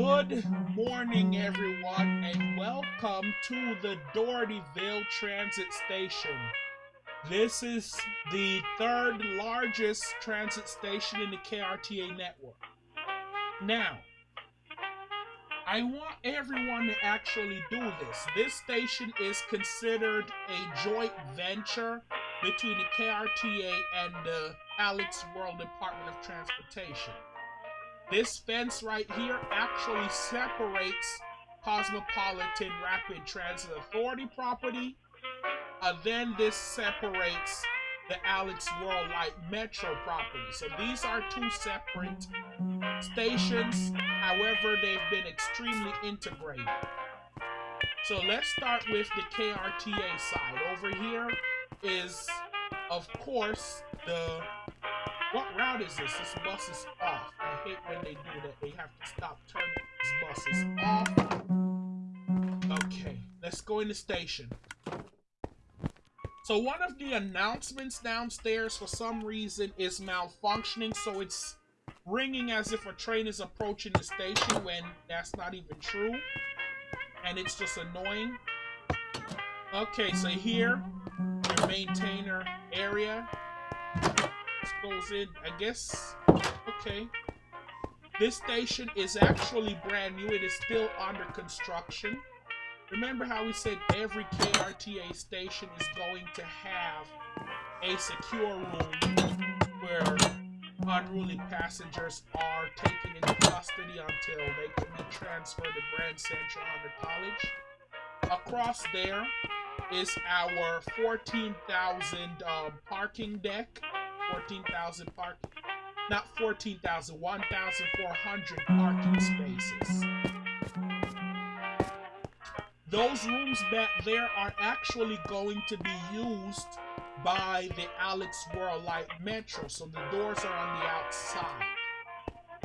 Good morning, everyone, and welcome to the Dohertyville Transit Station. This is the third largest transit station in the KRTA network. Now, I want everyone to actually do this. This station is considered a joint venture between the KRTA and the Alex World Department of Transportation. This fence right here actually separates Cosmopolitan Rapid Transit Authority property, and then this separates the Alex World Light Metro property. So these are two separate stations, however, they've been extremely integrated. So let's start with the KRTA side. Over here is, of course, the what route is this? This bus is hate when they do that. They have to stop turning this bus is off. Okay, let's go in the station. So one of the announcements downstairs for some reason is malfunctioning, so it's ringing as if a train is approaching the station when that's not even true. And it's just annoying. Okay, so here, your maintainer area goes in, I guess, okay. This station is actually brand new. It is still under construction. Remember how we said every KRTA station is going to have a secure room where unruly passengers are taken into custody until they can be transferred to Grand Central Hunter College. Across there is our 14,000 uh, parking deck 14,000 parking, not 14,000, 1,400 parking spaces. Those rooms back there are actually going to be used by the Alex World Light Metro, so the doors are on the outside.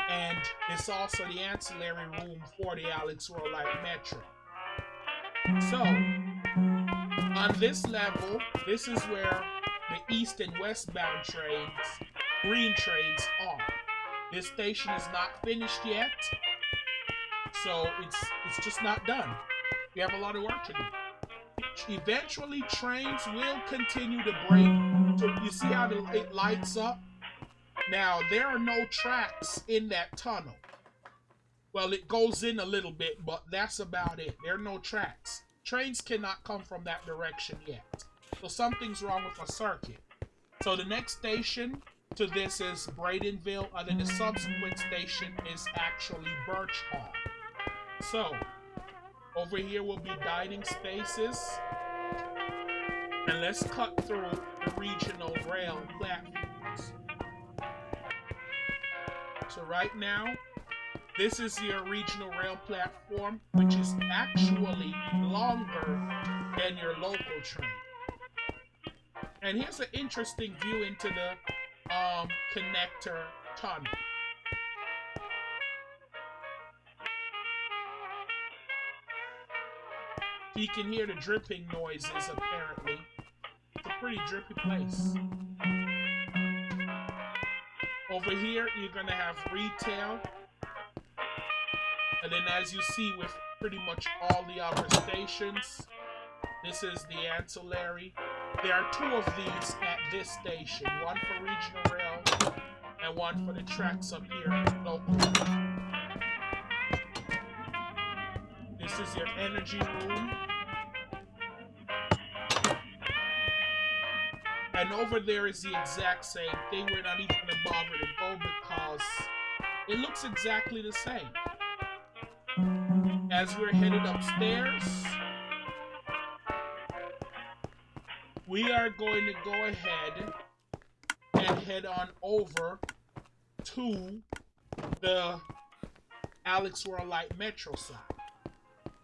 And it's also the ancillary room for the Alex World Light Metro. So, on this level, this is where the east and westbound trains, green trains are. This station is not finished yet, so it's it's just not done. We have a lot of work to do. Eventually, trains will continue to break. You see how the, it lights up? Now, there are no tracks in that tunnel. Well, it goes in a little bit, but that's about it. There are no tracks. Trains cannot come from that direction yet. So something's wrong with a circuit. So the next station to this is Bradenville, and then the subsequent station is actually Birch Hall. So, over here will be dining spaces. And let's cut through the regional rail platforms. So right now, this is your regional rail platform, which is actually longer than your local train. And here's an interesting view into the um, connector tunnel. You can hear the dripping noises, apparently. It's a pretty drippy place. Over here, you're going to have retail. And then as you see with pretty much all the other stations, this is the ancillary. There are two of these at this station, one for regional rail and one for the tracks up here local. This is your energy room. And over there is the exact same thing. We're not even gonna bother to go because it looks exactly the same. As we're headed upstairs, we are going to go ahead and head on over to the Alex World Light Metro side.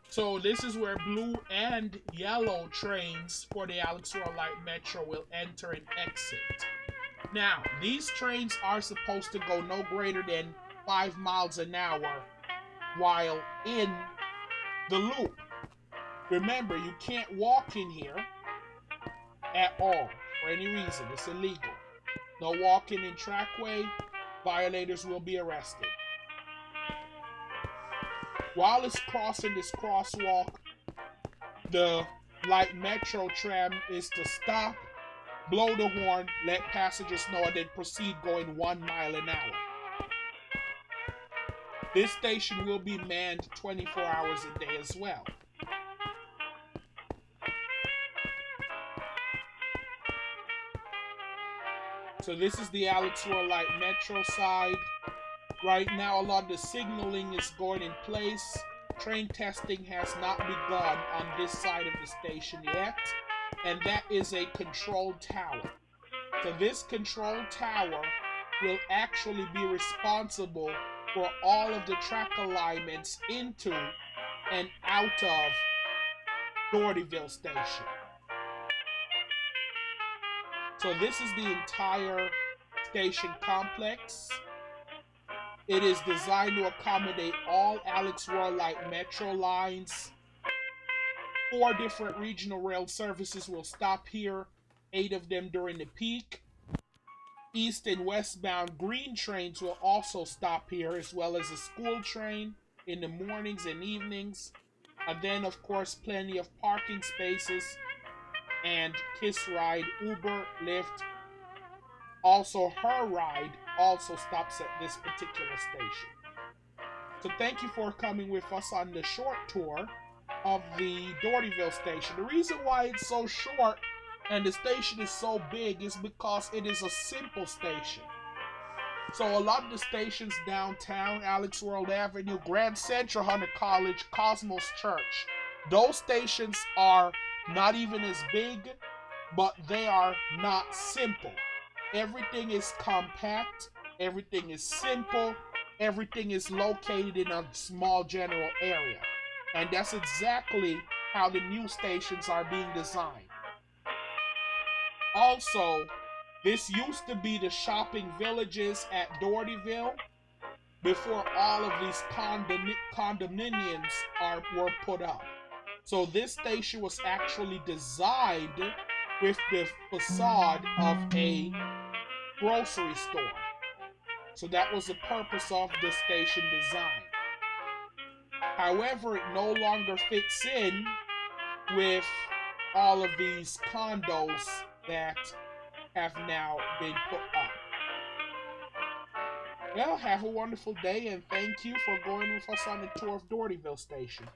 So this is where blue and yellow trains for the Alex World Light Metro will enter and exit. Now, these trains are supposed to go no greater than 5 miles an hour while in the loop. Remember, you can't walk in here at all for any reason. It's illegal. No walking in trackway. Violators will be arrested. While it's crossing this crosswalk, the light metro tram is to stop, blow the horn, let passengers know, and then proceed going one mile an hour. This station will be manned 24 hours a day as well. So this is the Alex Light Metro side. Right now, a lot of the signaling is going in place. Train testing has not begun on this side of the station yet, and that is a control tower. So this control tower will actually be responsible for all of the track alignments into and out of Dohertyville Station. So this is the entire station complex. It is designed to accommodate all Alex Light Metro lines. Four different regional rail services will stop here, eight of them during the peak. East and westbound green trains will also stop here, as well as a school train in the mornings and evenings. And then, of course, plenty of parking spaces and Kiss Ride, Uber, Lyft. Also, her ride also stops at this particular station. So thank you for coming with us on the short tour of the Dohertyville station. The reason why it's so short and the station is so big is because it is a simple station. So a lot of the stations downtown, Alex World Avenue, Grand Central, Hunter College, Cosmos Church, those stations are not even as big, but they are not simple. Everything is compact, everything is simple, everything is located in a small general area. And that's exactly how the new stations are being designed. Also, this used to be the shopping villages at Dohertyville before all of these condom- condominiums are were put up. So this station was actually designed with the facade of a grocery store. So that was the purpose of the station design. However, it no longer fits in with all of these condos that have now been put up. Well, have a wonderful day and thank you for going with us on the tour of Dohertyville Station.